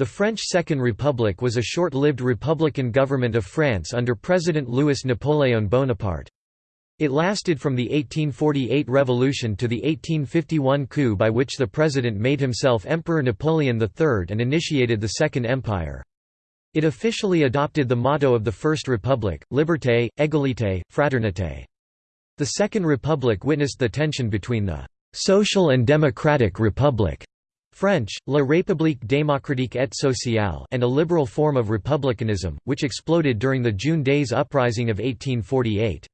The French Second Republic was a short-lived republican government of France under President Louis Napoléon Bonaparte. It lasted from the 1848 revolution to the 1851 coup by which the president made himself Emperor Napoleon III and initiated the Second Empire. It officially adopted the motto of the First Republic, Liberté, Égalité, Fraternité. The Second Republic witnessed the tension between the «social and democratic republic» French, La République démocratique et sociale and a liberal form of republicanism, which exploded during the June Days Uprising of 1848.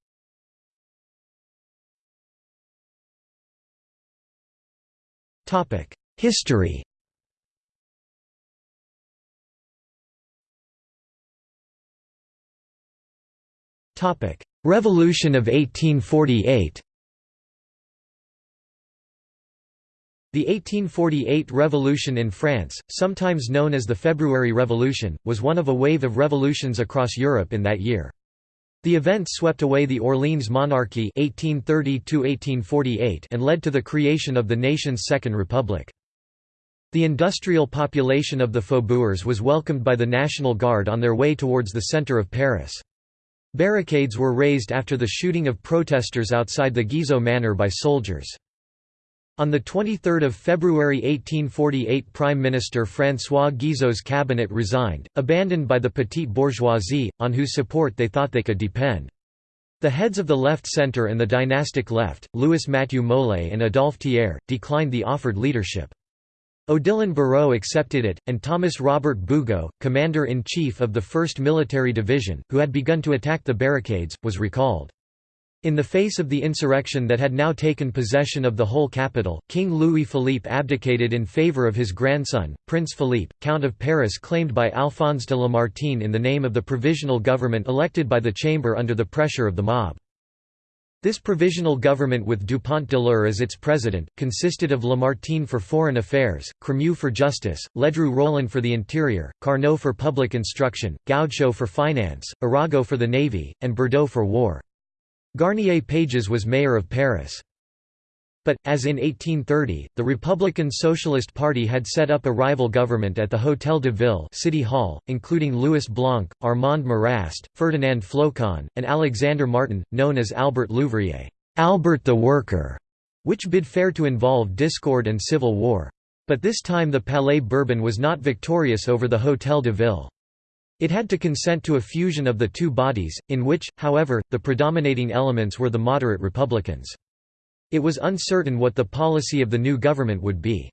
History Revolution of 1848 The 1848 Revolution in France, sometimes known as the February Revolution, was one of a wave of revolutions across Europe in that year. The event swept away the Orleans monarchy 1830 and led to the creation of the nation's Second Republic. The industrial population of the faubourgs was welcomed by the National Guard on their way towards the centre of Paris. Barricades were raised after the shooting of protesters outside the Guizot Manor by soldiers. On 23 February 1848 Prime Minister François Guizot's cabinet resigned, abandoned by the petite bourgeoisie, on whose support they thought they could depend. The heads of the left centre and the dynastic left, Louis Mathieu Molé and Adolphe Thiers, declined the offered leadership. Odilon Barrot accepted it, and Thomas Robert Bugeaud, commander-in-chief of the 1st Military Division, who had begun to attack the barricades, was recalled. In the face of the insurrection that had now taken possession of the whole capital, King Louis-Philippe abdicated in favour of his grandson, Prince Philippe, Count of Paris claimed by Alphonse de Lamartine in the name of the provisional government elected by the Chamber under the pressure of the mob. This provisional government with Dupont de l'Eure as its president, consisted of Lamartine for foreign affairs, Crémieux for justice, Ledru Rollin for the interior, Carnot for public instruction, Goudchaux for finance, Arago for the navy, and Bedeau for war. Garnier Pages was mayor of Paris. But, as in 1830, the Republican Socialist Party had set up a rival government at the Hôtel de Ville City Hall, including Louis Blanc, Armand Marrast, Ferdinand Flocon, and Alexander Martin, known as Albert l'Ouvrier Albert the Worker", which bid fair to involve discord and civil war. But this time the Palais Bourbon was not victorious over the Hôtel de Ville. It had to consent to a fusion of the two bodies, in which, however, the predominating elements were the moderate Republicans. It was uncertain what the policy of the new government would be.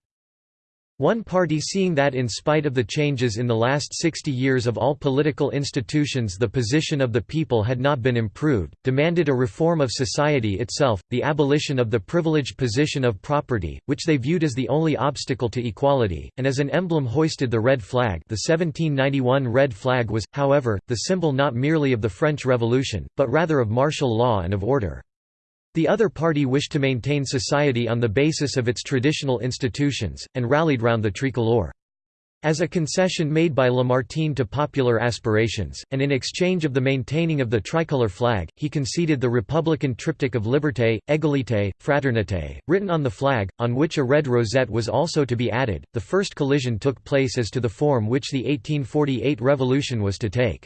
One party seeing that in spite of the changes in the last 60 years of all political institutions the position of the people had not been improved, demanded a reform of society itself, the abolition of the privileged position of property, which they viewed as the only obstacle to equality, and as an emblem hoisted the red flag the 1791 red flag was, however, the symbol not merely of the French Revolution, but rather of martial law and of order. The other party wished to maintain society on the basis of its traditional institutions, and rallied round the tricolore. As a concession made by Lamartine to popular aspirations, and in exchange of the maintaining of the tricolour flag, he conceded the republican triptych of liberté, égalité, fraternité, written on the flag, on which a red rosette was also to be added. The first collision took place as to the form which the 1848 revolution was to take.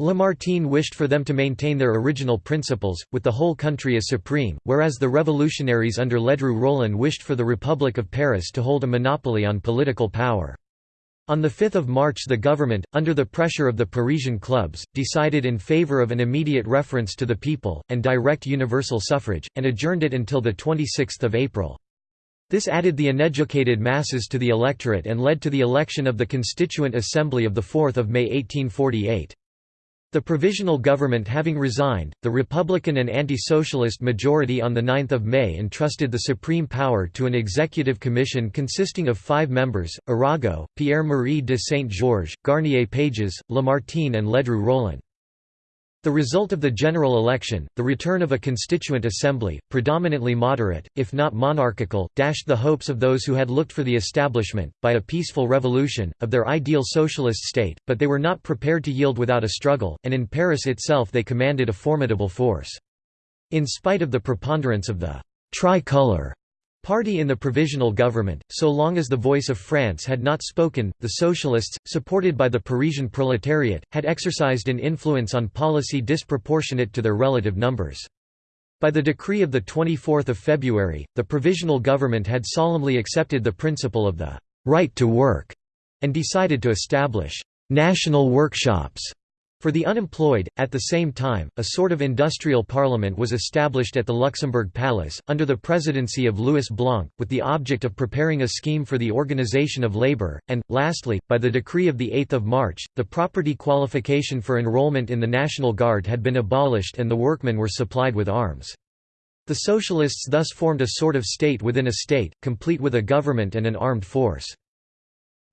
Lamartine wished for them to maintain their original principles, with the whole country as supreme, whereas the revolutionaries under Ledru Rollin wished for the Republic of Paris to hold a monopoly on political power. On 5 March the government, under the pressure of the Parisian clubs, decided in favour of an immediate reference to the people, and direct universal suffrage, and adjourned it until 26 April. This added the uneducated masses to the electorate and led to the election of the Constituent Assembly of 4 May 1848. The provisional government having resigned, the Republican and anti-socialist majority on 9 May entrusted the supreme power to an executive commission consisting of five members, Arago, Pierre-Marie de Saint-Georges, Garnier Pages, Lamartine and Ledru Rollin. The result of the general election, the return of a constituent assembly, predominantly moderate, if not monarchical, dashed the hopes of those who had looked for the establishment, by a peaceful revolution, of their ideal socialist state, but they were not prepared to yield without a struggle, and in Paris itself they commanded a formidable force. In spite of the preponderance of the «tricolour» Party in the provisional government, so long as the voice of France had not spoken, the socialists, supported by the Parisian proletariat, had exercised an influence on policy disproportionate to their relative numbers. By the decree of 24 February, the provisional government had solemnly accepted the principle of the «right to work» and decided to establish «national workshops» For the unemployed, at the same time, a sort of industrial parliament was established at the Luxembourg Palace, under the presidency of Louis Blanc, with the object of preparing a scheme for the organization of labor, and, lastly, by the decree of 8 March, the property qualification for enrollment in the National Guard had been abolished and the workmen were supplied with arms. The Socialists thus formed a sort of state within a state, complete with a government and an armed force.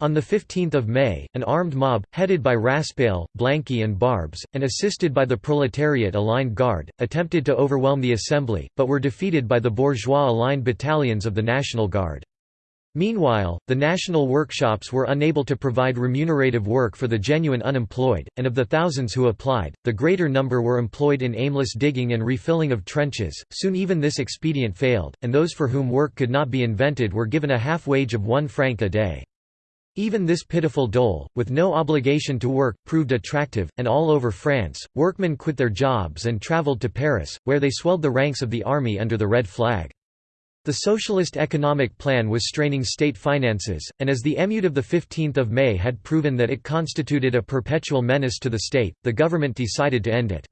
On 15 May, an armed mob, headed by Raspail, Blanqui and Barbes, and assisted by the proletariat-aligned Guard, attempted to overwhelm the assembly, but were defeated by the bourgeois-aligned battalions of the National Guard. Meanwhile, the national workshops were unable to provide remunerative work for the genuine unemployed, and of the thousands who applied, the greater number were employed in aimless digging and refilling of trenches. Soon even this expedient failed, and those for whom work could not be invented were given a half wage of one franc a day. Even this pitiful dole, with no obligation to work, proved attractive, and all over France, workmen quit their jobs and travelled to Paris, where they swelled the ranks of the army under the red flag. The socialist economic plan was straining state finances, and as the émeute of 15 May had proven that it constituted a perpetual menace to the state, the government decided to end it.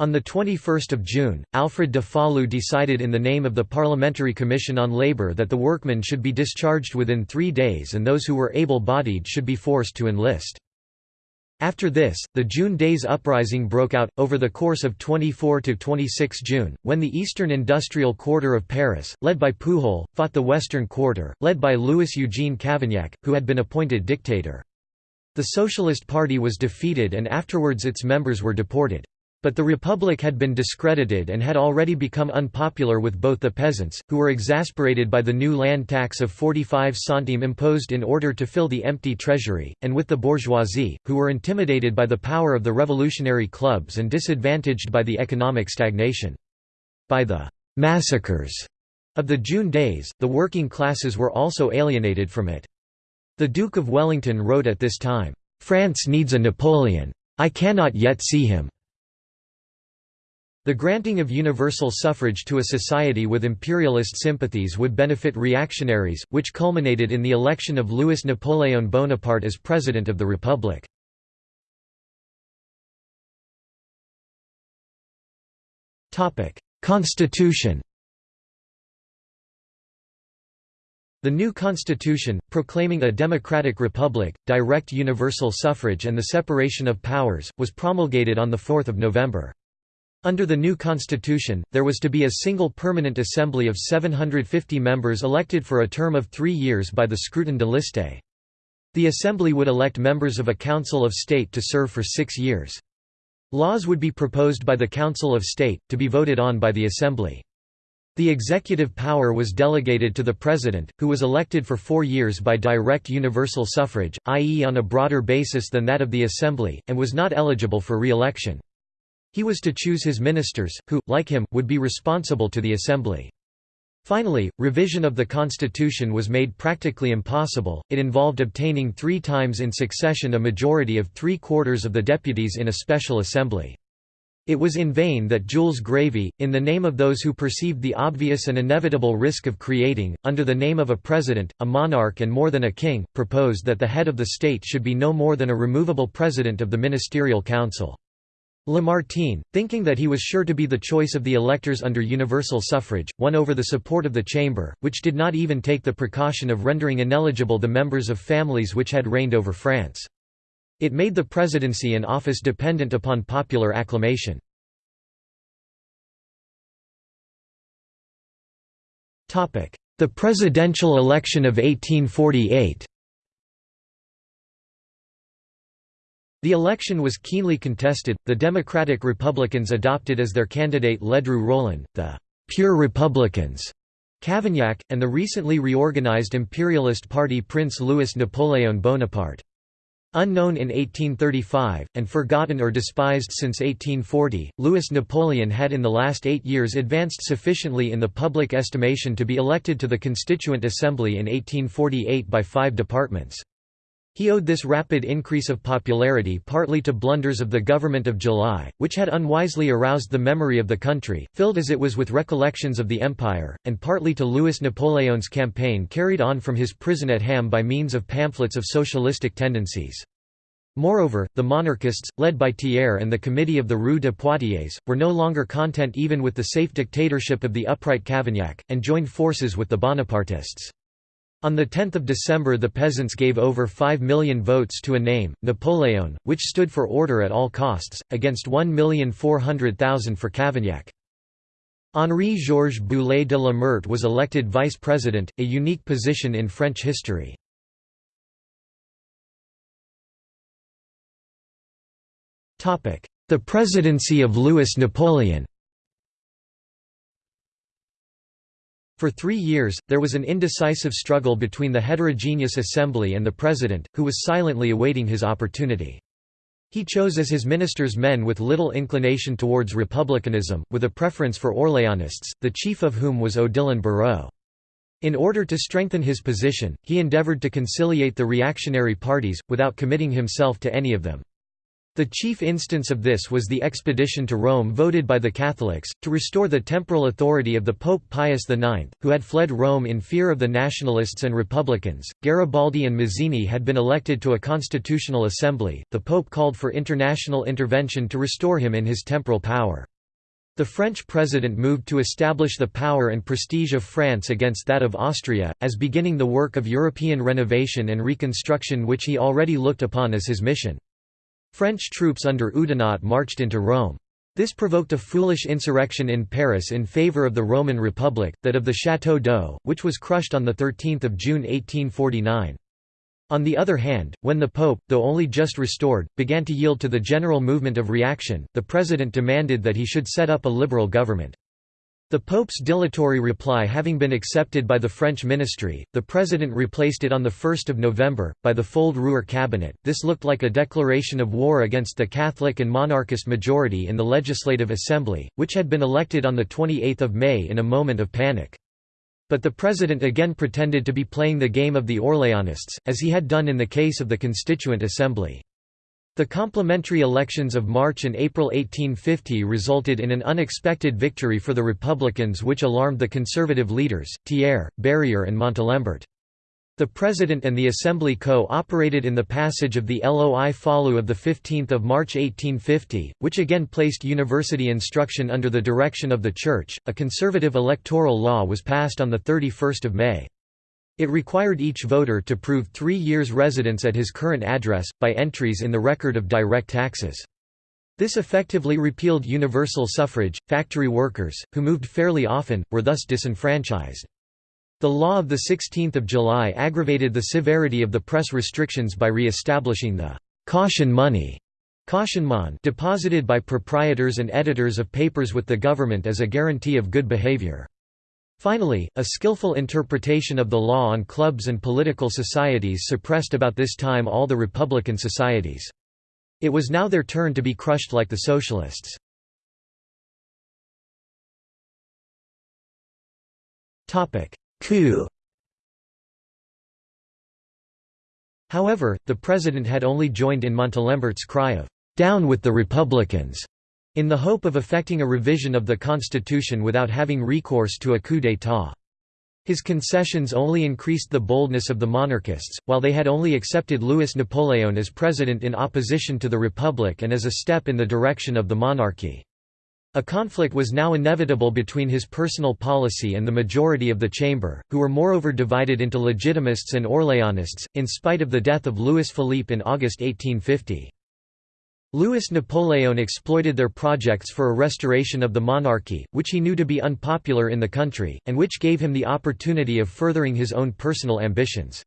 On 21 June, Alfred de Falloux decided in the name of the Parliamentary Commission on Labour that the workmen should be discharged within three days and those who were able-bodied should be forced to enlist. After this, the June Days Uprising broke out, over the course of 24–26 June, when the eastern industrial quarter of Paris, led by Pujol, fought the western quarter, led by Louis-Eugène Cavaignac, who had been appointed dictator. The Socialist Party was defeated and afterwards its members were deported. But the Republic had been discredited and had already become unpopular with both the peasants, who were exasperated by the new land tax of 45 centimes imposed in order to fill the empty treasury, and with the bourgeoisie, who were intimidated by the power of the revolutionary clubs and disadvantaged by the economic stagnation. By the «massacres» of the June days, the working classes were also alienated from it. The Duke of Wellington wrote at this time, "'France needs a Napoleon. I cannot yet see him.' The granting of universal suffrage to a society with imperialist sympathies would benefit reactionaries, which culminated in the election of Louis Napoléon Bonaparte as President of the Republic. Constitution The new constitution, proclaiming a democratic republic, direct universal suffrage and the separation of powers, was promulgated on 4 November. Under the new constitution, there was to be a single permanent assembly of 750 members elected for a term of three years by the scrutin de liste. The assembly would elect members of a council of state to serve for six years. Laws would be proposed by the Council of State, to be voted on by the Assembly. The executive power was delegated to the President, who was elected for four years by direct universal suffrage, i.e. on a broader basis than that of the Assembly, and was not eligible for re-election. He was to choose his ministers, who, like him, would be responsible to the Assembly. Finally, revision of the constitution was made practically impossible, it involved obtaining three times in succession a majority of three-quarters of the deputies in a special assembly. It was in vain that Jules Grévy, in the name of those who perceived the obvious and inevitable risk of creating, under the name of a president, a monarch and more than a king, proposed that the head of the state should be no more than a removable president of the ministerial council. Lamartine, thinking that he was sure to be the choice of the electors under universal suffrage, won over the support of the Chamber, which did not even take the precaution of rendering ineligible the members of families which had reigned over France. It made the presidency and office dependent upon popular acclamation. The presidential election of 1848 The election was keenly contested. The Democratic Republicans adopted as their candidate Ledru Rollin, the pure Republicans, Cavaignac, and the recently reorganized imperialist party Prince Louis Napoléon Bonaparte. Unknown in 1835, and forgotten or despised since 1840, Louis Napoleon had in the last eight years advanced sufficiently in the public estimation to be elected to the Constituent Assembly in 1848 by five departments. He owed this rapid increase of popularity partly to blunders of the government of July, which had unwisely aroused the memory of the country, filled as it was with recollections of the Empire, and partly to Louis Napoleon's campaign carried on from his prison at Ham by means of pamphlets of socialistic tendencies. Moreover, the monarchists, led by Thiers and the Committee of the Rue de Poitiers, were no longer content even with the safe dictatorship of the upright Cavaignac, and joined forces with the Bonapartists. On 10 December the peasants gave over 5 million votes to a name, Napoleon, which stood for order at all costs, against 1,400,000 for Cavaignac. Henri-Georges Boulay de la Meurthe was elected vice president, a unique position in French history. The presidency of Louis Napoleon For three years, there was an indecisive struggle between the heterogeneous assembly and the president, who was silently awaiting his opportunity. He chose as his ministers men with little inclination towards republicanism, with a preference for Orléanists, the chief of whom was Odilon Barrot. In order to strengthen his position, he endeavoured to conciliate the reactionary parties, without committing himself to any of them. The chief instance of this was the expedition to Rome voted by the Catholics, to restore the temporal authority of the Pope Pius IX, who had fled Rome in fear of the nationalists and republicans. Garibaldi and Mazzini had been elected to a constitutional assembly. The Pope called for international intervention to restore him in his temporal power. The French president moved to establish the power and prestige of France against that of Austria, as beginning the work of European renovation and reconstruction which he already looked upon as his mission. French troops under Oudinot marched into Rome. This provoked a foolish insurrection in Paris in favour of the Roman Republic, that of the Château d'Eau, which was crushed on 13 June 1849. On the other hand, when the Pope, though only just restored, began to yield to the general movement of reaction, the President demanded that he should set up a liberal government. The Pope's dilatory reply having been accepted by the French ministry, the President replaced it on 1 November, by the Fould-Rouher cabinet. This looked like a declaration of war against the Catholic and monarchist majority in the Legislative Assembly, which had been elected on 28 May in a moment of panic. But the President again pretended to be playing the game of the Orleanists, as he had done in the case of the Constituent Assembly. The complementary elections of March and April 1850 resulted in an unexpected victory for the Republicans which alarmed the conservative leaders, Thiers, Berryer and Montalembert. The President and the Assembly co-operated in the passage of the Loi Falloux of 15 March 1850, which again placed university instruction under the direction of the Church. A conservative electoral law was passed on 31 May. It required each voter to prove three years' residence at his current address, by entries in the record of direct taxes. This effectively repealed universal suffrage. Factory workers, who moved fairly often, were thus disenfranchised. The law of 16 July aggravated the severity of the press restrictions by re-establishing the «caution money» cautionnement deposited by proprietors and editors of papers with the government as a guarantee of good behavior. Finally, a skillful interpretation of the law on clubs and political societies suppressed about this time all the Republican societies. It was now their turn to be crushed like the Socialists. Coup However, the president had only joined in Montalembert's cry of, "'Down with the Republicans' in the hope of effecting a revision of the constitution without having recourse to a coup d'état. His concessions only increased the boldness of the monarchists, while they had only accepted Louis Napoleon as president in opposition to the Republic and as a step in the direction of the monarchy. A conflict was now inevitable between his personal policy and the majority of the chamber, who were moreover divided into Legitimists and Orléanists, in spite of the death of Louis Philippe in August 1850. Louis Napoleon exploited their projects for a restoration of the monarchy, which he knew to be unpopular in the country, and which gave him the opportunity of furthering his own personal ambitions.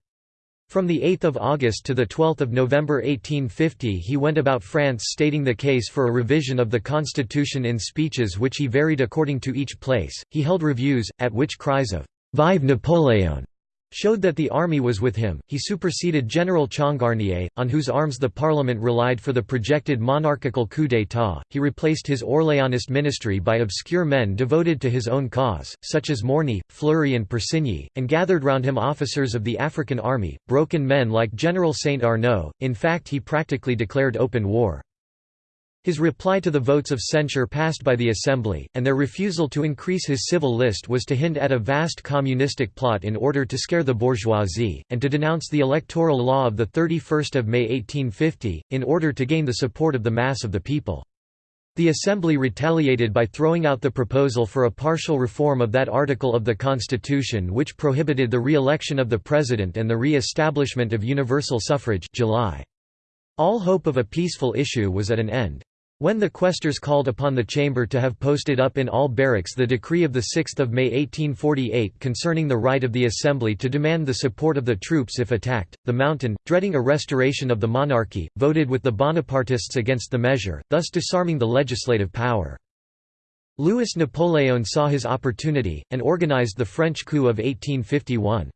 From 8 August to 12 November 1850 he went about France stating the case for a revision of the constitution in speeches which he varied according to each place. He held reviews, at which cries of «Vive Napoleon!» Showed that the army was with him. He superseded General Changarnier, on whose arms the parliament relied for the projected monarchical coup d'état. He replaced his Orléanist ministry by obscure men devoted to his own cause, such as Morny, Fleury, and Persigny, and gathered round him officers of the African army, broken men like General Saint Arnaud. In fact, he practically declared open war. His reply to the votes of censure passed by the Assembly, and their refusal to increase his civil list was to hint at a vast communistic plot in order to scare the bourgeoisie, and to denounce the electoral law of 31 May 1850, in order to gain the support of the mass of the people. The Assembly retaliated by throwing out the proposal for a partial reform of that article of the Constitution which prohibited the re-election of the President and the re-establishment of universal suffrage July. All hope of a peaceful issue was at an end. When the quaestors called upon the chamber to have posted up in all barracks the decree of 6 May 1848 concerning the right of the assembly to demand the support of the troops if attacked, the Mountain, dreading a restoration of the monarchy, voted with the Bonapartists against the measure, thus disarming the legislative power. Louis Napoleon saw his opportunity, and organized the French coup of 1851.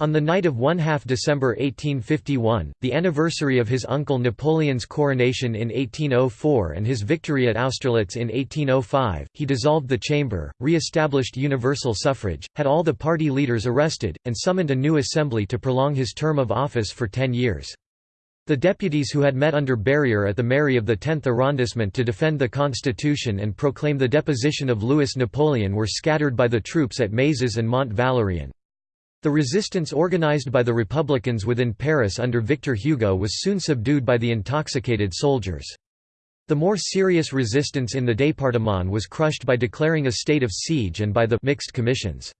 On the night of 1 half December 1851, the anniversary of his uncle Napoleon's coronation in 1804 and his victory at Austerlitz in 1805, he dissolved the chamber, re-established universal suffrage, had all the party leaders arrested, and summoned a new assembly to prolong his term of office for ten years. The deputies who had met under Berryer at the mairie of the 10th arrondissement to defend the constitution and proclaim the deposition of Louis Napoleon were scattered by the troops at Mazas and Mont Valérien. The resistance organized by the Republicans within Paris under Victor Hugo was soon subdued by the intoxicated soldiers. The more serious resistance in the département was crushed by declaring a state of siege and by the mixed commissions.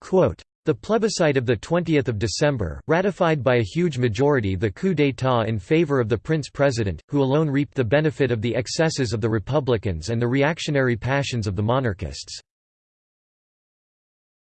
Quote, the plebiscite of 20 December, ratified by a huge majority the coup d'état in favor of the prince-president, who alone reaped the benefit of the excesses of the republicans and the reactionary passions of the monarchists.